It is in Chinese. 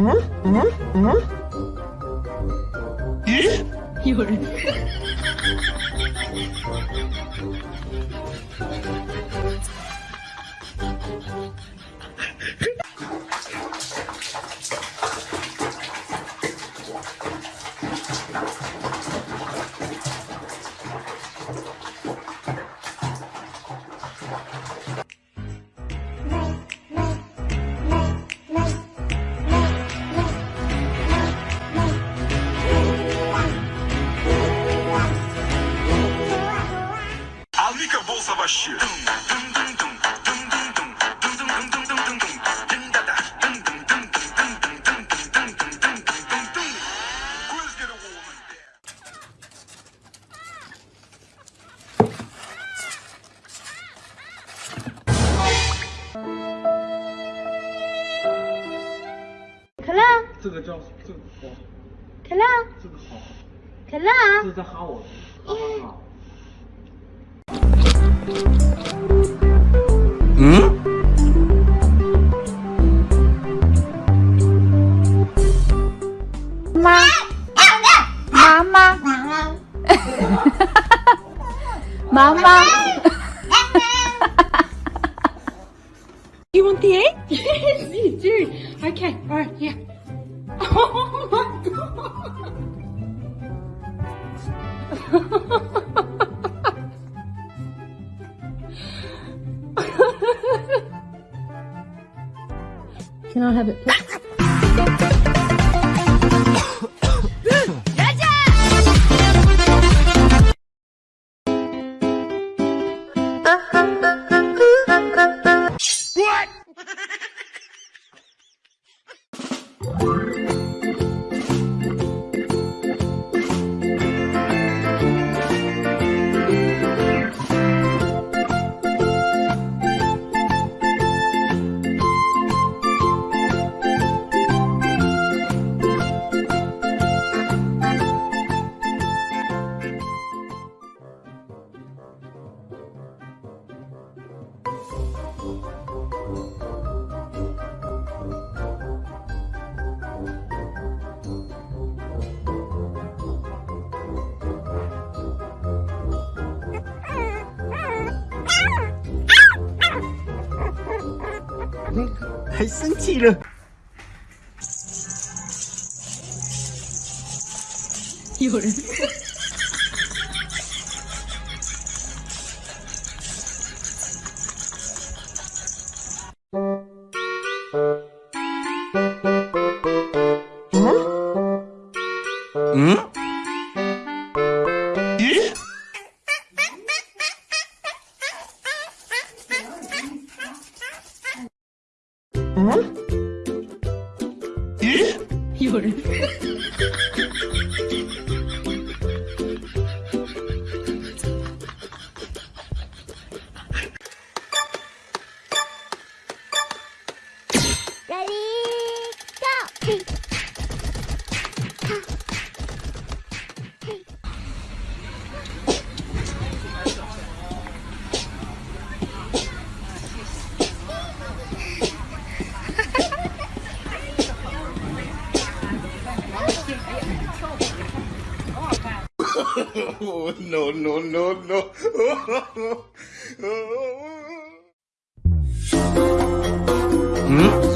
응? 응? 응? 예? 열. 是。这个叫这个，可乐。这个好，可乐。这是在哈我，Hmm? Mama. Mama. Mama. you want the egg? yes, you do. Okay, alright, yeah. Oh my god. Can I have it, please? “还生气了。有人。 응? 예? 응? 예? 요래 Ready, go! Oh, no, no, no, no. Hmm?